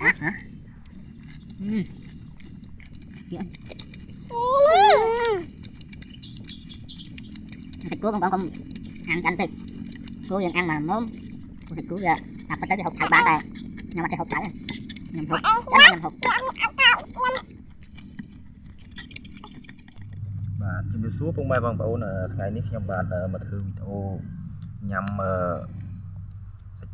hả hả ừ. Dạ. thịt cua con còn không ăn cho anh thịt cua vẫn ăn mà mớm thịt cua giờ đập tới cái hộp thải bán đây nhưng mà cái hộp thải này nhầm hộp chắc nhầm hộp បាទជំរាបសួរពុកម៉ែបងប្អូនអឺថ្ងៃនេះខ្ញុំបានអឺមកធ្វើវីដេអូញ៉ាំអឺសាច់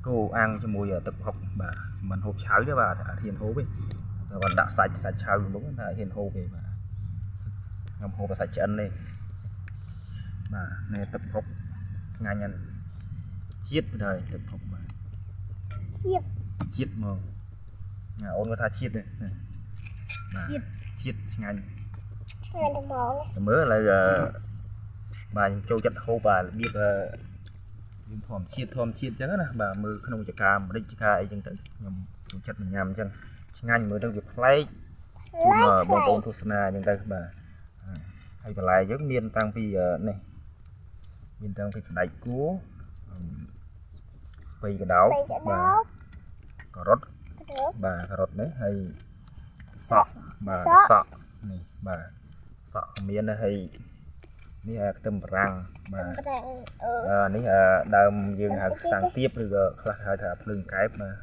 គោអាំងជាមួយទឹកហុកបាទមិនហូបឆៅទេបាទអត់ហ៊ានហូបទេតែគាត់ដាក់សាច់សាច់ឆៅមុនតែអត់ហ៊ានហូបទេបាទខ្ញុំហូបតែសាច់ឆ្អិនទេបាទនេះទឹកហុកឆ្ងាញ់ណាស់ជាតិដែរទឹកហុកបាទជាតិជាតិហ្មងណាអូនគាត់ថាជាតិទេបាទជាតិឆ្ងាញ់ថ្ងៃដំបងតែមើលឥឡូវអឺបាទខ្ញុំចូលចិត្តហូបបាទរបៀបអឺ យើងធម្មជាតិធម្មជាតិអញ្ចឹងណាបាទមើលក្នុងចកាម្រេចចកាអីចឹងទៅខ្ញុំចូលចិត្តញ៉ាំអញ្ចឹងឆ្ងាញ់មើលទៅវាប្លែកជូនអឺបងប្អូនទស្សនាអញ្ចឹងទៅបាទហើយបន្លែយើងមានតាំងពីអឺនេះមានតាំងពីស្ដេចគួរអឺស្ពៃកដោបបីទៅបាដល់ទការ៉ុតទៅបាទការ៉ុតនេះហើយសក់បាទសក់សក់នេះបាទសក់ក៏មានដែរហើយ នេះអាខ្ទឹមបារាំងបាទប្រងអឺអឺនេះអាដើមយើងហៅខ្សាំងទៀបឬក៏ខ្លះហៅថាភ្លើងកែបបាទ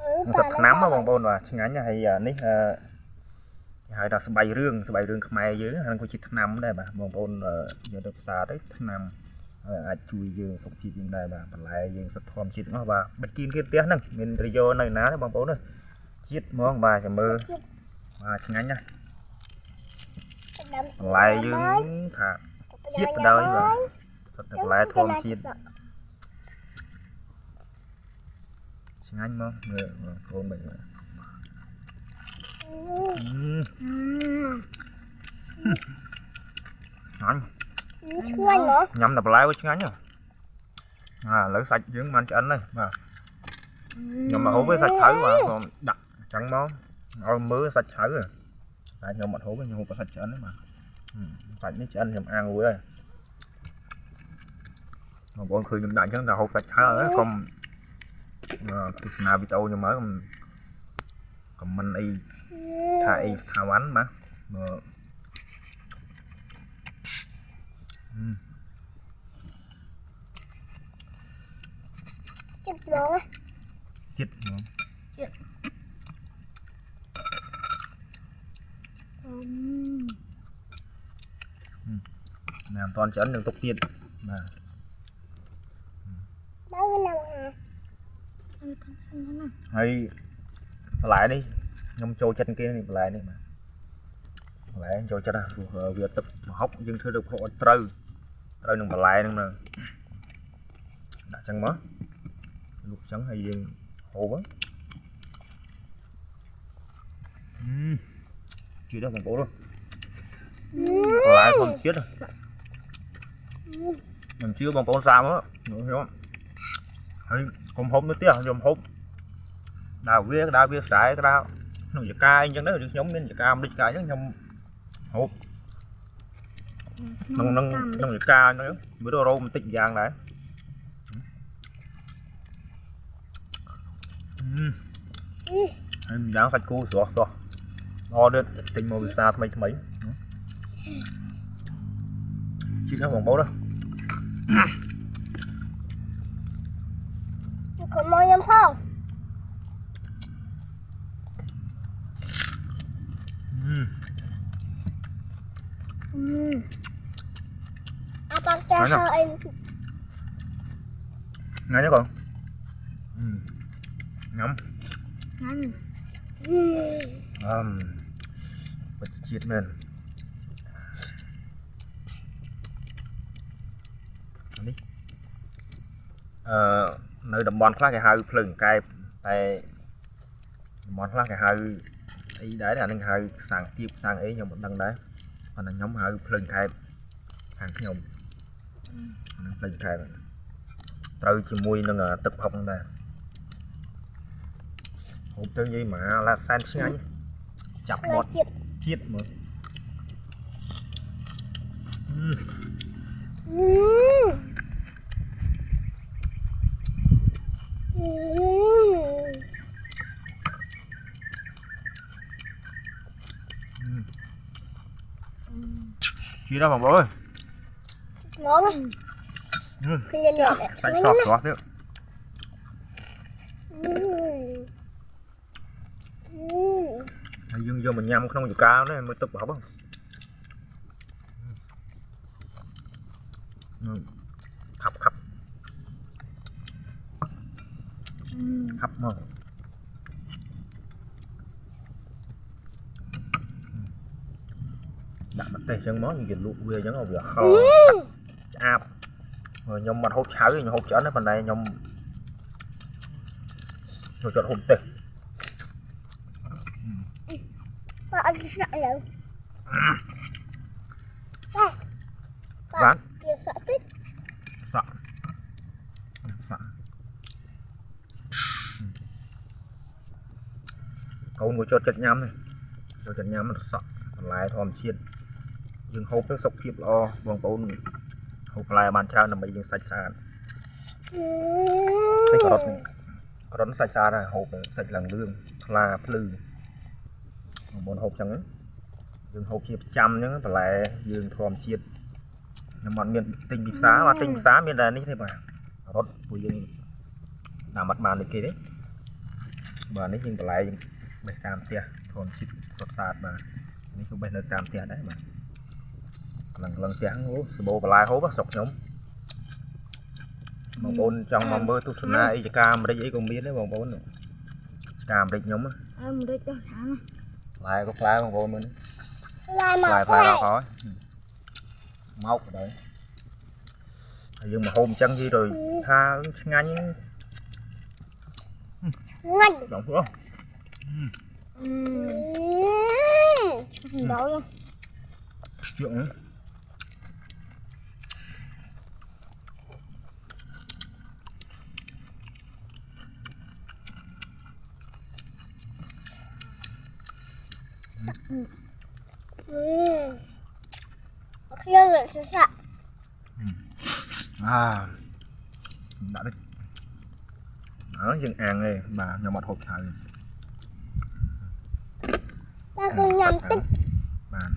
អឺនឹងសត្វឆ្នាំហ៎បងប្អូនបាទឆ្ងាញ់ណាស់ហើយអានេះអឺគេហៅថាស្បៃរឿងស្បៃរឿងខ្មែរយើងហ្នឹងក៏ជាឆ្នាំដែរបាទបងប្អូនអឺយកទៅផ្សារទៅឆ្នាំហើយអាចជួយយើងសុខភាពយើងដែរបាទបន្លែយើងសុខធម្មជាតិទាំងអស់បាទបិទគៀនគេផ្ទះហ្នឹងមានប្រយោជន៍នៅណាទេបងប្អូនណាជាតិហ្មងបាទចាំមើលបាទឆ្ងាញ់ណាស់បន្លែយើងថា ជាតិបណ្ដោយបាទសុទ្ធតែបន្លែធម្មជាតិឆ្ងាញ់មកមើលបងប្អូនមិនមើលអឺឆ្ងាញ់ឆ្ងាញ់ហ៎ញ៉ាំតែបន្លែវាឆ្ងាញ់ហ៎អាឥឡូវសាច់យើងបានឆ្អិនហើយបាទខ្ញុំមកហូបវាសាច់ឆៅបាទខ្ញុំដាក់អញ្ចឹងមកឲ្យមើលសាច់ឆៅហ៎តែខ្ញុំអត់ហូបទេខ្ញុំហូបតែសាច់ឆ្អិនទេបាទហឹមសាច់នេះឆ្អិនខ្ញុំអាំងរួចហើយបងប្អូនឃើញខ្ញុំដាក់អញ្ចឹងតែហូបសាច់ឆៅហើយកុំអឺទ phải mấy ăn nhầm ăn luôn đây. Mà bọn khơi nhầm đại chứ là hột sạch hả không ờ, cái nào bị tàu nhưng mà còn còn mình y thay thao ánh mà. Mà chích rồi. Chích rồi. Chích ណាមិនតាន់ឆ្អិននឹងទុកទៀតបាទបើវាឡើងហាហើយបន្លែនេះខ្ញុំចូលចិត្តគេនេះបន្លែនេះបាទបន្លែចូលចិត្តណាព្រោះវាទឹកម្ហុកយើងធ្វើទៅម្ហុកឲ្យត្រូវត្រូវនឹងបន្លែហ្នឹងណាដាក់ចឹងមកលុកចឹងហើយយើងហូបហ្នឹងអឺជឿដល់បងប្អូនអើ យបន្លែធម្មជាតិហ៎ខ្ញុំជឿបងប្អូនសាមមើលខ្ញុំហើយកុំហូបនៅផ្ទះខ្ញុំហូបដើរវាដើរវាស្រែក៏ដើរក្នុងចកាអីចឹងទៅឬខ្ញុំមានចកាមិនដូចចកាអញ្ចឹងខ្ញុំហូបក្នុងក្នុងក្នុងចកាហ្នឹងវារោបន្តិចម្យ៉ាងដែរអឺហើយម្យ៉ាងសាច់គោស្រស់ស្រស់អត់ទេទិញមកវិសាថ្មីថ្មី chứ không còn bố chị có mua nhầm không Ngon không? Ngon chứ con? Ừ. Ngắm Ngắm Ừ. Um, bật chiết mình អឺនៅតំបន់ខ្លះគេហៅភ្លើងកែបតែតំបន់ខ្លះគេហៅអីដែរអានឹងហៅសាំងទៀបសាំងអីខ្ញុំមិនដឹងដែរប៉ុន្តែខ្ញុំហៅភ្លើងកែបខាងខ្ញុំអានឹងភ្លើងកែបត្រូវជាមួយនឹងទឹកផុកហ្នឹងដែរហូបទៅនិយាយមកឡាសែនឆ្ងាញ់ចាប់មាត់ជាតិជាតិមើលអឺ Chí đâu bằng bố ơi Nó lắm Tại sọt sọt nữa Dương vô mình nhâm không dù cao nữa mới tức bỏ không Ừ. khắp màដាក់ម្ទេសចឹងមកយើងលក់វាចឹងឲ្យវាហឹរឆ្អាបហើយខ្ញុំមិនហូបឆៅទេខ្ញុំហូបច្រើនណាស់ប៉ុន្តែខ្ញុំចូលចិត្តហូបម្ទេស Ba ăn sợ rồi Bán. Kìa sợ tích ស កូនមួយចូលចិត្តញ៉ាំនេះចូលចិត្តញ៉ាំសក់បន្លែធម្មជាតិយើងហូបទៅសុខភាពល្អបងប្អូនហូបបន្លែបានច្រើនដើម្បីយើងសាច់ស្អាតតែការ៉ុតនេះការ៉ុតនេះសាច់ស្អាតហើយហូបទៅសាច់ឡើងលឿងថ្លាភ្លឺបងប្អូនហូបចឹងណាយើងហូបជាប្រចាំចឹងបន្លែយើងធម្មជាតិខ្ញុំអត់មានទិញពីផ្សារបាទទិញពីផ្សារមានតែនេះទេបាទការ៉ុតពួកយើងតាមអត់បានដូចគេទេបាទនេះយើងបន្លែយើង បេះតាមផ្ទះធម្មជាតិសុទ្ធសាធបាទនេះគឺបេះនៅតាមផ្ទះដែរបាទឡើងឡើងផ្ទះអូសបោបន្លែហូបហ៎ស្រុកខ្ញុំបងប្អូនចង់មកមើលទស្សនាអីចការអាមេរិកអីក៏មានដែរបងប្អូនចការអាមេរិកខ្ញុំណា Em đi cho thằng ផ្លែក៏ផ្លែបងប្អូនមើលនេះ Lại ផ្លែ mà ផ្លែ khoai ដល់ហើយមកទៅហើយយើងមកហូបអញ្ចឹងយី rồi ថាឆ្ងាញ់ Ngon បងប្អូន Ừ. Đậu luôn. Chuyện nữa à. Đã đấy đó dừng ăn đi mà nhỏ mặt hộp xài យើងអាំងឯងបាទខ្ញុំអត់ហូបឆៅ Ta cứ nhầm tích បាទ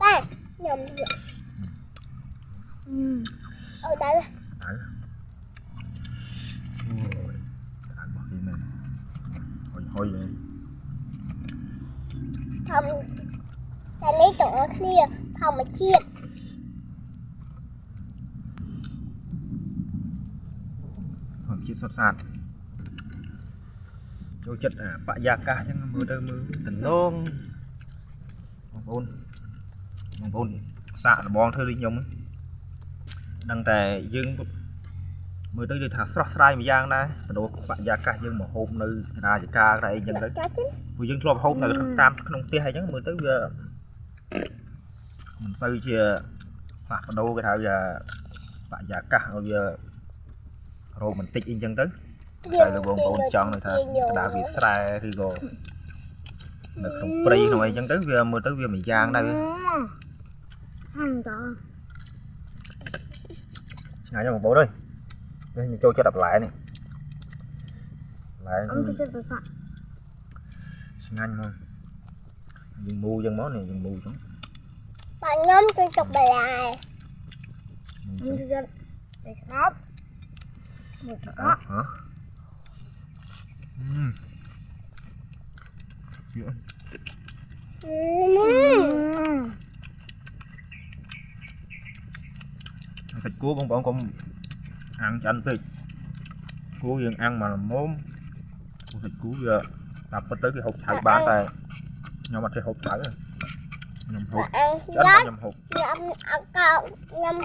ta Nhầm rượu Ở đây ទៅអូយដាក់មកនេះមែនហុយហុយឯង Thầm Ta lấy tổ kia Thầm mà chiết ធម្មជាតិសុទ្ធសាធចូលចិត្តអាបរិយាកាសអញ្ចឹងមើលទៅមើលតំណង បងប្អូនបងប្អូនសាកលបងធ្វើដូចខ្ញុំហ្នឹងដឹងតែយើងមើលទៅដូចថាស្រស់ស្រាយមួយយ៉ាងដែរបដូរបរិយាកាសយើងមកហូបនៅរាជការតែអីចឹងទៅ Cá chín ពួកយើងធ្លាប់ហូបនៅតាមក្នុងផ្ទះអីចឹងមើលទៅវាមិនសូវជាផ្លាស់ប្ដូរគេថាវាបរិយាកាសឲ្យវារ៉ូមែនទិកអីចឹងទៅតែលើបងប្អូនចង់នៅថាក្តារវាស្រែឬក៏ នៅក្នុងព្រៃក្នុងអីចឹងទៅវាមើលទៅវាមួយយ៉ាងដែរវា Ăn đó ឆ្ងាញ់ណាស់បងប្អូនអើយនេះខ្ញុំចូលចិត្តអាបន្លែនេះបន្លែ Ăn cái chân tôi sợ ឆ្ងាញ់មកយើងមូចឹងមកនេះយើងមូចឹង Bà nhóm tôi chụp bà lại មូ Ăn ចឹង cái chân Để khóc Một អើ đó ហ៎អឺជឿ Ừm. សាច់គោបងប្អូនកុំអាំងចាន់ពេកគោយើងអាំងមកល្មមគោ thịt cua bọn bọn con ăn chanh thịt cua dân ăn mà món thịt cua giờ tập tới cái hộp thải ba tay. Nhưng mà cái hộp thải rồi nhầm hộp. Chết mà nhầm hộp. Dạ nhầm cậu. Nhầm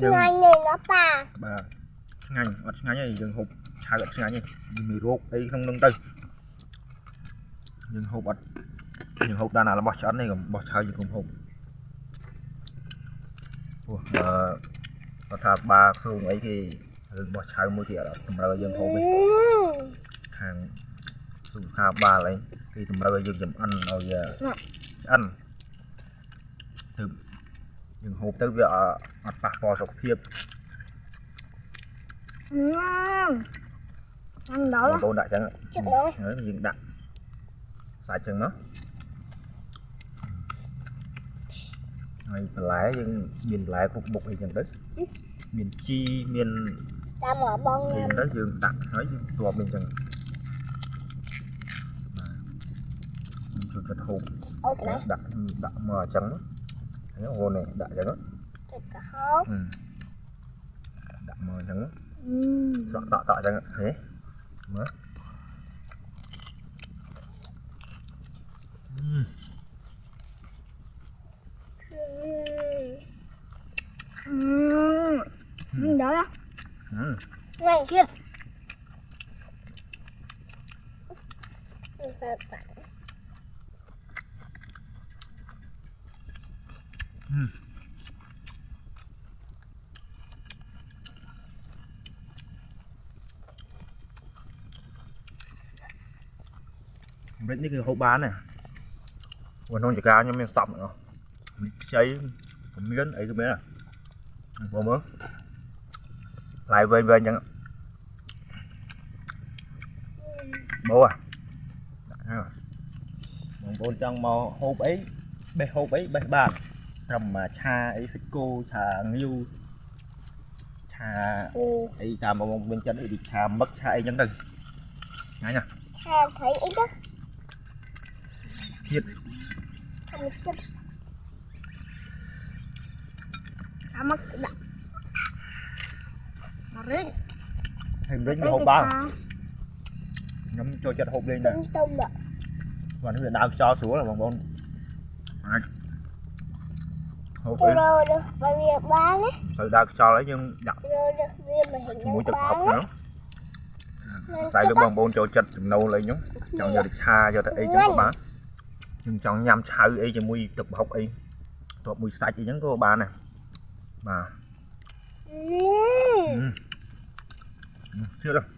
ngành này nó ba ba ngành ngành này dừng hộp? ឆ្ងាញ់ទេយើងហូបឆៅអត់ឆ្ងាញ់ទេវាមានរោគអីក្នុងនឹងទៅយើងហូបអត់យើងហូបដល់ណារបស់ឆ្អិននេះកុំបោះឆៅយើងកុំហូបអូអឺគាត់ថាបាសួងអីគេរឿងបោះឆៅមួយទៀតអត់តម្រូវឲ្យយើងហូបទេ Ừm. ខាងសុខាបាលអីគេតម្រូវឲ្យយើងចំអិនឲ្យវាឆ្អិនទៅយើងហូបទៅវាអអត់ប៉ះពាល់សុខភាព Ừm. Ăn បង đó ប្អូនដាក់ចឹង Chụp nó ហើយយើងដាក់សាច់ចឹងមកហើយបន្លែយើងមានបន្លែគ្រប់មុខអីចឹងទៅមានជីមានតាមមកបងអីញ៉ាំចឹងទៅយើងដាក់ហើយយើងទប់មានចឹងបាទជួយកាត់ហូបអូនណាដាក់ដាក់មកអញ្ចឹងហ្នឹងអូននេះដាក់អញ្ចឹងទឹកកហោហឹមដាក់មកអញ្ចឹងអឺតក់តក់តក់អញ្ចឹងហេ What? ម្រេចនេះគឺហូបបានណាព្រោះក្នុងចការខ្ញុំមានសពហ្នឹងខ្ចីក៏មានអីក៏មានដែរបងមើលផ្លែវែងវែងអញ្ចឹងបោះដាក់ហ្នឹងបងប្អូនចង់មកហូបអីបេះហូបអីបេះបានត្រឹមមកឆាអីសាច់គោឆាងាវឆា ừ អីតាមបងមានចិត្តអីដូចឆាមឹកឆាអីចឹងទៅញ៉ាំ Hà thấy ít đó ទៀ ត Không biết Đã mất đã Mà rít ហើយម្រេចវាហូបបានខ្ញុំចូលចិត្តហូបលេងដែរ Tính tông ạ បាទនេះវាដើរខ្យល់ស្រួលហ៎បងប្អូនអាចហូបអី Rồi được Và vì bán ấy ទៅដើរខ្យល់អីយើងដាក់ Rồi được vì mà hình ជាមួយ như ទឹកហុក bán ហ្នឹង Nên តែ cái លើ đó បងប្អូនចូលចិត្តចំណូលអីហ្នឹងចង់យកទៅឆាយកទៅអីចឹងក៏បាន ខ្ញុំចង់ញ៉ាំឆៅអីជាមួយទឹកហុកអីតបមួយសាច់អីចឹងក៏បានដែរបាទ Ừ ជឿទៅ Giật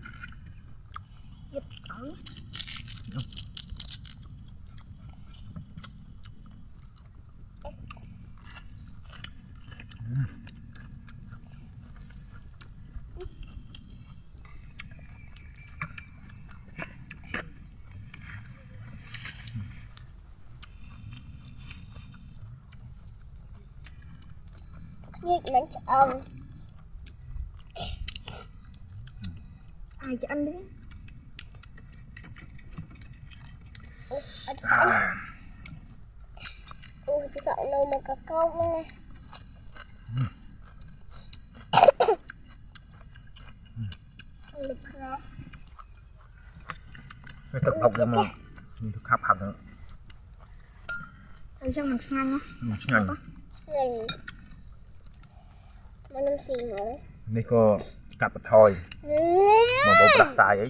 ញៀកមិនឆ្អឹងអាយឆ្អឹងនេះអូអត់ឆ្អឹងអូឆ្អឹងនៅមកកកោបហ្នឹងលឹកខ្លោទឹកហុកហ្នឹងមកមានទឹកខាប់ខាប់ហ្នឹងអញ្ចឹងមិនឆ្ងាញ់ណាឆ្ងាញ់ឆ្ងាញ់មក នឹងស៊ីមកនេះក៏កាត់បន្ថយបងប្អូនផ្ដាសាយអី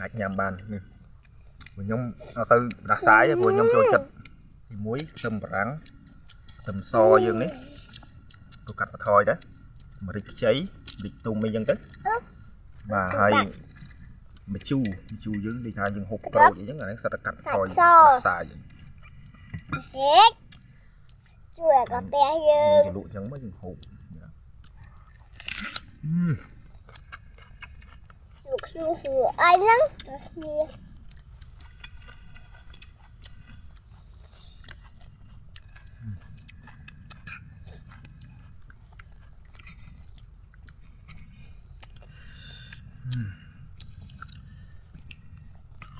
អាចញ៉ាំបាននេះព្រោះខ្ញុំអត់សូវផ្ដាសាយទេព្រោះខ្ញុំចូលចិត្តទីមួយខ្ទឹមបារាំងខ្ទឹមសយើងនេះក៏កាត់បន្ថយដែរម្រេចខ្ចីម្រេចទុំអីចឹងទៅបាទហើយម្ជូរម្ជូរយើងដូចថាយើងហូបក្រូចអីចឹងអានេះសិតតែកាត់បន្ថយផ្ដាសាយយើងហេកជួយកាហ្វេយើយើងងទៅលក់ចឹងមកយើងហូប Lục sư hùa ai lắm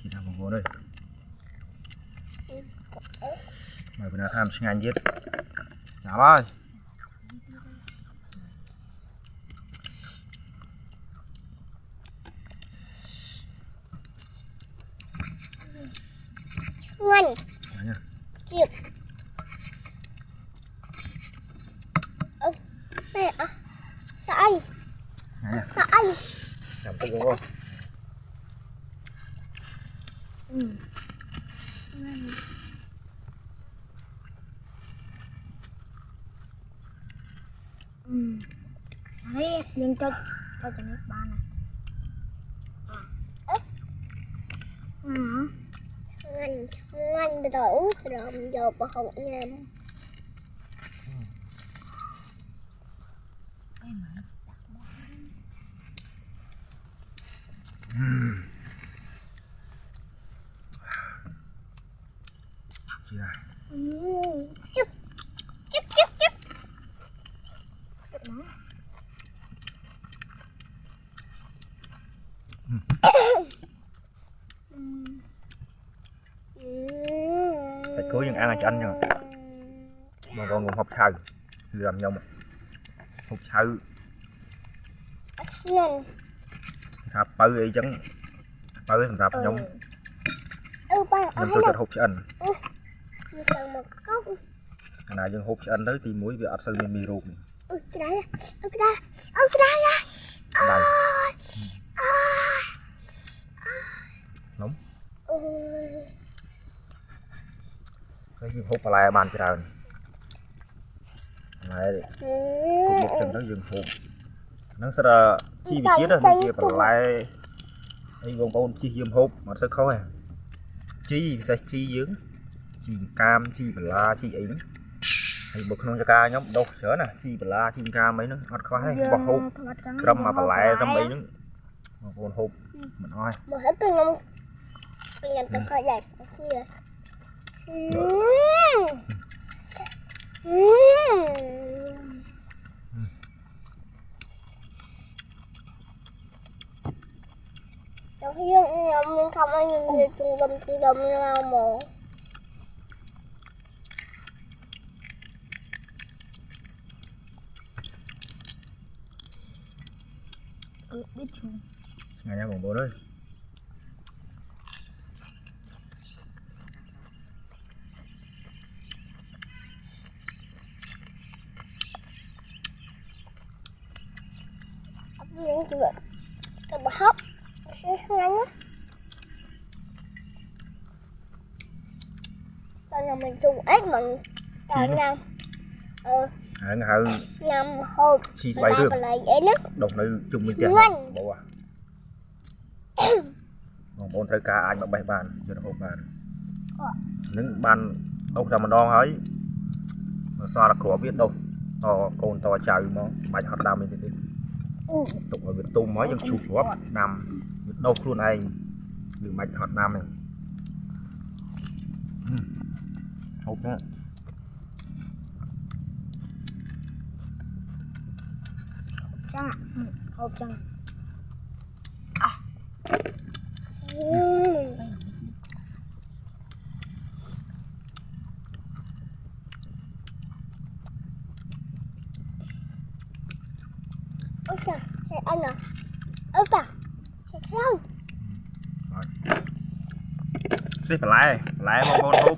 Chỉ đang vô đây Mày bây giờ tham sinh anh giết Dạ ơi Ngoan. Chịu. Ông mẹ à. Sợ anh. Sợ anh. Làm cái gì không? Cho không em em Gì này? Ừ. Chúc, chúc, chúc, chúc. Mm. Ừm. សាច់គោយើងអាំងឲ្យឆ្អិនចឹងបងប្អូនកុំហូបឆៅគឺតាមខ្ញុំហូបឆៅ Nhanh ថាបើអីចឹងបើសម្រាប់ខ្ញុំ Ừ ba ខ្ញុំ ở ចូល đây ចិត្តហូបឆ្អិន Như sao một cốc កាលណាយើងហូបឆ្អិនទៅទីមួយវាអត់សូវមានមេរោគនេះ Ừ cái đấy Ừ cái đây Ừ cái đây à ដៅ Ừ ហើយយើងហូបបន្លែបានច្រើនបន្លែ Ừ មុខចឹងទៅយើងហូបហ្នឹងសិតតែជីវជាតិហ្នឹងជាបន្លែអីបងប្អូនជីយើងហូបអត់សូវខុសទេជីពិសេសជីយើងជីកាមជីបន្លាជីអីហ្នឹងហើយបើក្នុងចកាខ្ញុំដុសច្រើនណាជីបន្លាជីកាមអីហ្នឹងអត់ខ្វះទេបោះហូបត្រឹមមកបន្លែត្រឹមអីហ្នឹងបងប្អូនហូបមិនអស់ទេ Mà hết cái ngông Cái ngành ta khỏi đẹp Kìa Ừ Ừ Trong khi nhưng không ai nhìn thấy trung tâm tự động nào mổ biết chung ngày nay bổng bố đấy បងប្អូនអើយ Những chuyện Cái bà hóc Cái ngắn á Tao nhà mình chung ếch mình Tao Gì? nhầm Ờ ហើយហៅ nhầm hộp ជីស្បៃរឿង Bà lại dễ lắm ដុសនៅជុំវិញផ្ទះងាញ់បងបងបងប្អូនត្រូវការអាចមកបេះបានយកទៅហូបបាននឹងបានដុសតែម្ដងហើយមកសល់តែគ្រាប់វាដុសតកូនតចៅមកបាច់ហត់ដាំអីទេ ទេ Ừ ទុកឲ្យវាទុំហើយយើងឈូសគ្រាប់ដាំវាដុសខ្លួនឯងយើងមិនបាច់ហត់ដាំទេហូបណា Chăng ạ Ừ Hộp chăng À Ừ Ôi នេះបន្លែបន្លែបងប្អូនហូប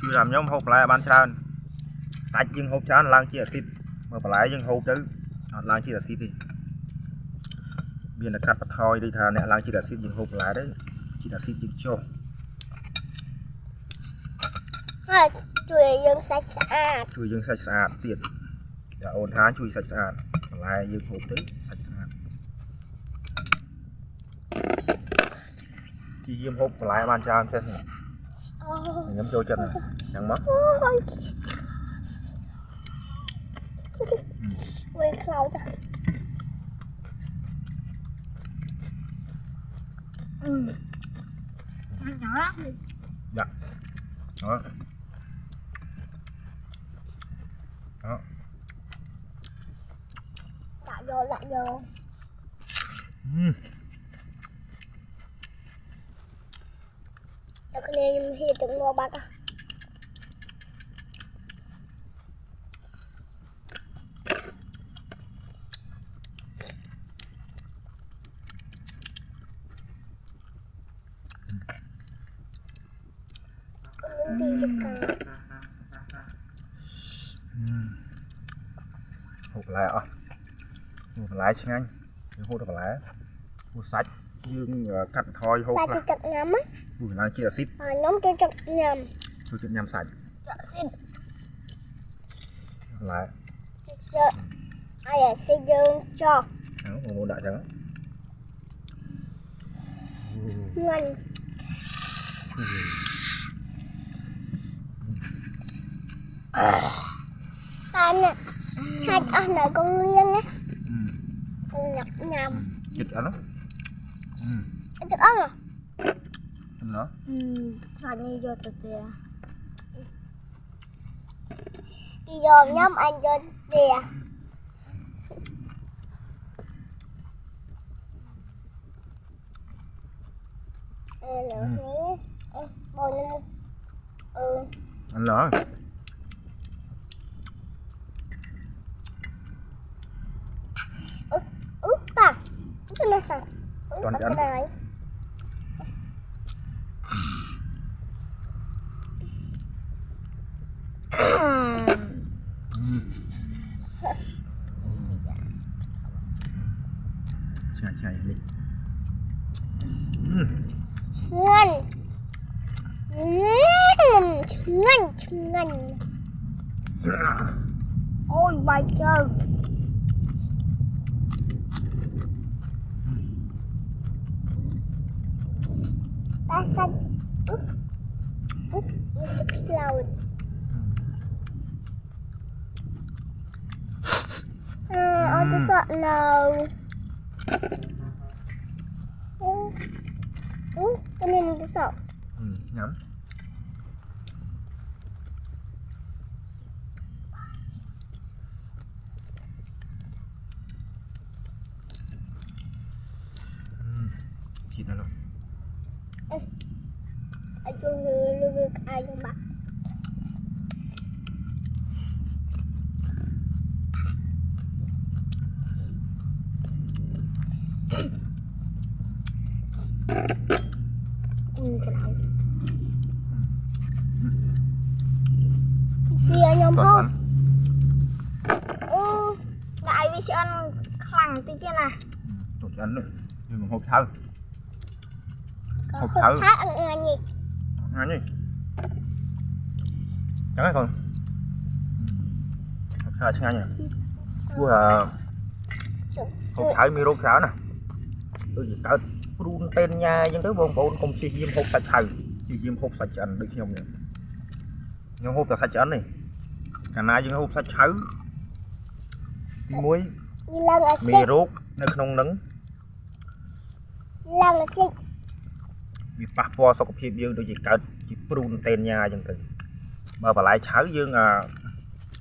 ជឿតាមខ្ញុំហូបបន្លែបានច្រើនសាច់យើងហូបច្រើនឡើងជាអាស៊ីតមើលបន្លែយើងហូបទៅអត់ឡើងជាអាស៊ីតទេមានតែកាត់បន្ថយដូចថាអ្នកឡើងជាអាស៊ីតយើងហូបបន្លែទៅជាអាស៊ីតយើងចុះ Thôi, chùi dương sạch sạch ជួយយើងសាច់ស្អាតទៀតតែអូនថាជួយសាច់ស្អាតបន្លែយើងហូបទៅសាច់ស្អាត ជីយាមហូបបន្លែបានច្រើនចេះ Ôi ខ្ញុំចូលចិត្តហ្នឹងចឹងមក Ôi Quên khâu ta Ừ Ăn nhỏ lắm អឺ Lại vô, lại vô អឺ Để con em hiện tượng ngô bạc à Con em đi được 저그냥 힘좀 먹어봐. hụt lại à hụt lại, xin anh. Hụt được lại, hụt sạch. Dương ờ, cạnh thôi hụt lá ឡើងជាអាស៊ីត Ờ, nhóm chú chặt nhầm ចូលចិត្តញ៉ាំសាច់ Dạ xin បន្លែ Dạ Ai là xây dương cho ហ្នឹងបងប្អូនដាក់ចឹង Ngon Ba nè Sạch ở nơi con liên á Con nhặt nhầm ចិត្តអត់ណា Anh chắc ớt à ណ៎ No? Mm, anh vô từ kìa. À. Đi dòm nhóm anh vô kìa. À. Ừ. Ừ. Anh lỡ Ủa, ủa, bà, cái này sao? Ủa, cái này ta xanh úp úp lâu à ôi tôi sợ lâu ừ ừ cái này tôi sợ. Ừ, nhắm đại vì sẽ ăn khẳng tí kia nè. tụt ăn nữa nhưng mà hộp thơm Có Hộp hộp thử. khác ăn ăn gì? ăn gì chẳng hay còn hộp thơm chẳng hay nhỉ của là hộp thơm mi rốt sao nè tôi chỉ កើតព្រូន tên ញ៉ាអញ្ចឹងទៅបងប្អូនកុំជិះយាមហូបសាច់ឆៅជិះយាមហូបសាច់ឆ្អិនដូចខ្ញុំនេះខ្ញុំហូបតែសាច់ឆ្អិននេះកាលណាយើងហូបសាច់ឆៅទី មួយ Đi lần ở មេ xích, រោគនៅក្នុងហ្នឹង lần ở xích. វាប៉ះពាល់សុខភាពយើងដូចជាកើតជាព្រូនតែនញ៉ាអញ្ចឹងទៅបើបន្លែឆៅយើងអា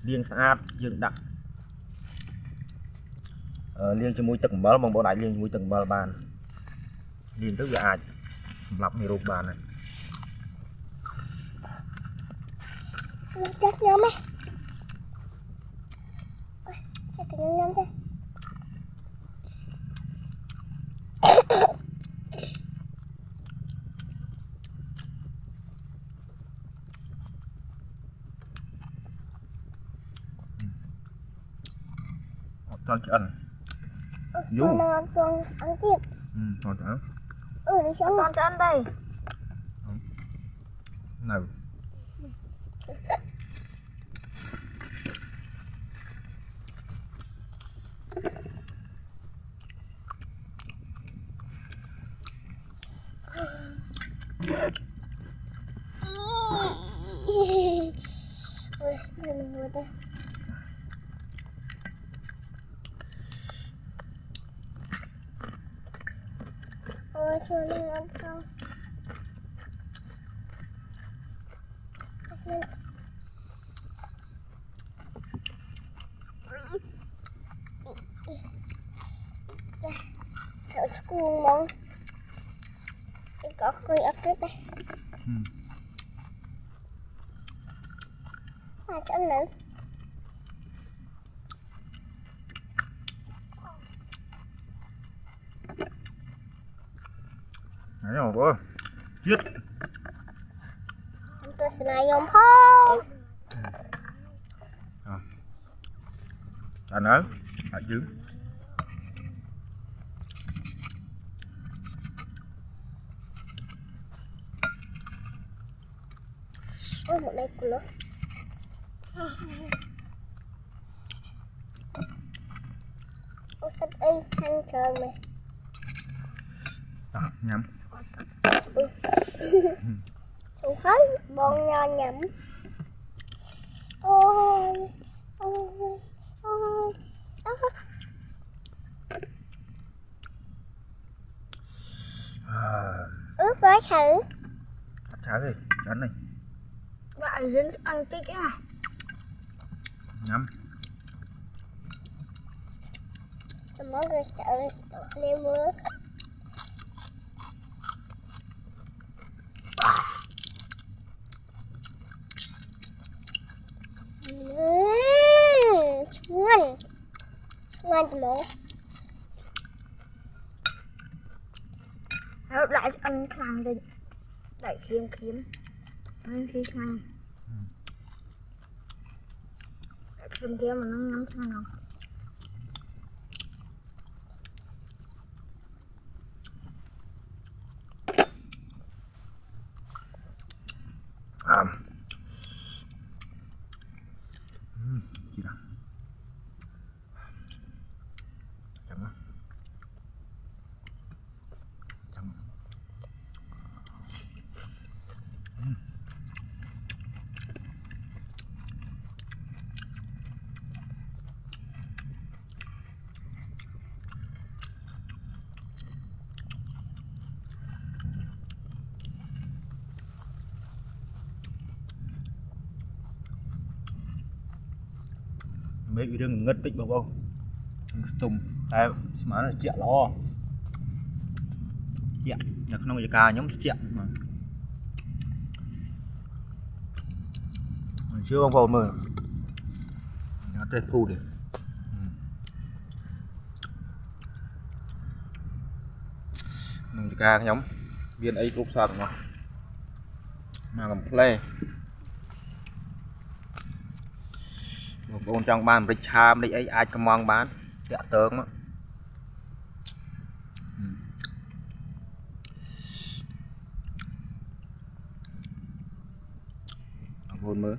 លាងស្អាតយើងដាក់អឺលាងជាមួយទឹកអំបិលបងប្អូនអាចលាងជាមួយទឹកអំបិលបានលាងទៅវាអាចសម្លាប់មេរោគបានហើយ Chắc nhóm ấy. Chắc cái nhóm thế. អត់តន់ឆ្អិន Dù. Con đang ăn con ăn tiếp. អឺតន់ឆ្អិន Ừ, đi xuống con cho ăn đây. នៅ 구멍 이거 거의 없을때 음. 아 잠만 아니야 먹어 쯧 또 스나이온 펑 자, 날, 아, 지 Ê, ăn thơm này. Nhắm ừ. Không thấy, bon nho nhắm Ôi, ôi, ôi Ướt gói thử. Thử đi, đánh này. Bạn dính dạ, ăn tí cái Nhắm. Normaal is het ook opnemen. Mmm, one. One more. ហើយដាក់ស្អិនខ្លាំងតិចដាក់ឈាមឈាមហើយឈីខ្លាំងឈាមឈាមមិនញ៉ាំឆ្ងាញ់ mấy cái đường ngất tích bảo không tùng tại mà nó chẹo lo chẹo là không có ca nhóm chẹo mà Mình chưa không vào mờ nó tê thu đi nông ca nhóm viên ấy cũng sao mà mà làm play បង ប្អូនចង់បានម្រេចឆាម្រេចអីអាចកំងបានតាក់តើងមកបងប្អូនមើល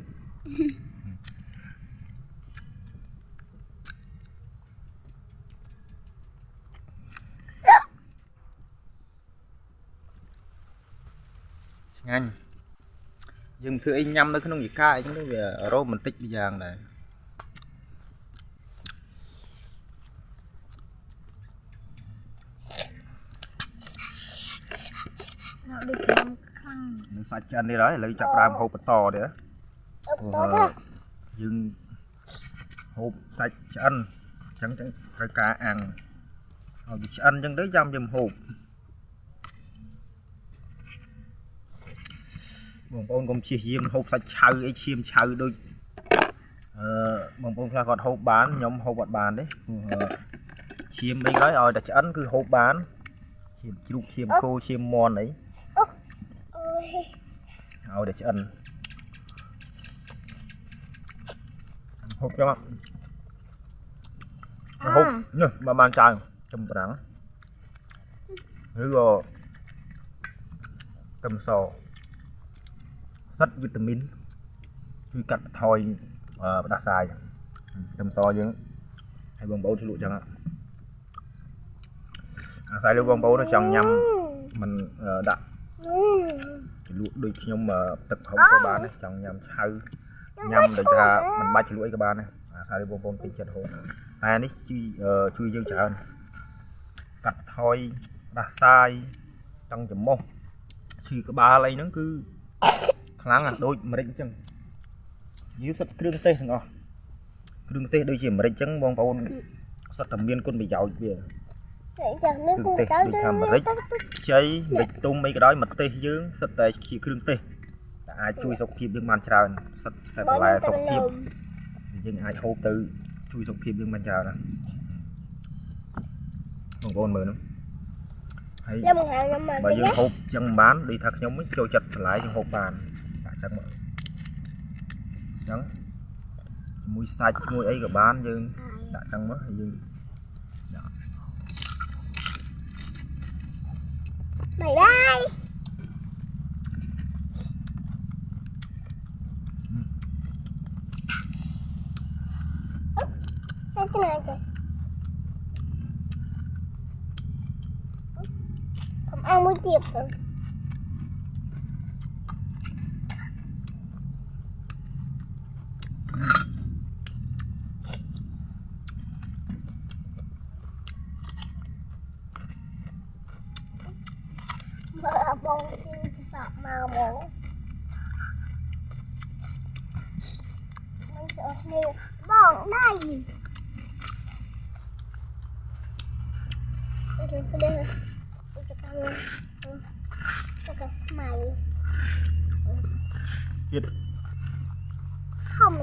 ឆ្ងាញ់យើងធ្វើអីញ៉ាំនៅក្នុងយីកាអីចឹងទៅវារ៉ូម៉ាន់ទិកមួយយ៉ាងដែរ ដាក់ដូចខ្ញុំខ្លាំង នឹង សាច់ឆ្អិននេះហើយឥឡូវចាប់ផ្ដើមហូបបន្តទៀតអឹបតោះទៅយើងហូបសាច់ឆ្អិនអញ្ចឹងចឹងត្រូវការអាំងឲ្យវាឆ្អិនអញ្ចឹងទៅចាំយើងហូបបងប្អូនកុំជិះយាមហូបសាច់ឆៅអីឈាមឆៅដូចអឺបងប្អូនខ្លះគាត់ហូបបានខ្ញុំហូបអត់បានទេព្រោះអឺឈាមអីក៏ឲ្យតែឆ្អិនគឺហូបបានឈាមជ្រូកឈាមគោឈាមមាន់អីអូយ ឲ្យតែឆ្អិនហូបចុះហូបនេះមកបានច្រើនចំប្រាំងឬក៏ខ្ទឹមសសិតវីតាមីនជួយកាត់បន្ថយអឺផ្ដាសាយខ្ទឹមសយើងឲ្យបងប្អូនឆ្លក់ចឹងអាស្រ័យលើបងប្អូនចង់ញ៉ាំមិនអឺដាក់ ជ្រលក់ដូចខ្ញុំអឺទឹកហុកក៏បានដែរចង់ញ៉ាំឆៅញ៉ាំដូចថាមិនបាច់ជ្រលក់អីក៏បានដែរអាថាបងប្អូនពេញចិត្តហូបតែនេះជួយអឺជួយយើងច្រើនកាត់ថយដាស់សាយចង់ចំមុះឈឺក្បាលអីហ្នឹងគឺខ្លាំងណាស់ដូចម្រេចអញ្ចឹងយើងសិតគ្រឿងទេសទាំងអស់គ្រឿងទេសដូចជាម្រេចអញ្ចឹងបងប្អូនសិតតែមានគុណប្រយោជន៍វា តែចាំនេះគូចៅទៅខ្ចីម្រេចទុំអីក៏ដោយមកទេសយើងសិតតែជាគ្រឿងទេសតែអាចជួយសុខភាពយើងបានច្រើនសិតតែបន្លែសុខភាពយើងអាចហូបទៅជួយសុខភាពយើងបានច្រើនណាបងប្អូនមើលនោះហើយខ្ញុំហៅខ្ញុំមកបើវិញយើងណាហូបចឹងមិនបានដូចថាខ្ញុំវិញចូលចិត្តបន្លែយើងហូបបានតែចឹងមកចឹងជាមួយសាច់ជាមួយអីក៏បានយើងដាក់ចឹងមកហើយយើង Bye bye. Something like that. Không ăn muốn tiếp.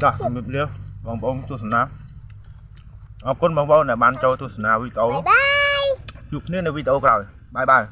ចាស់ជិះជំរាបលាបងប្អូនទស្សនាអរគុណបងប្អូនដែលបានចូលទស្សនាវីដេអូបាយបាយជួបគ្នានៅវីដេអូក្រោយបាយបាយ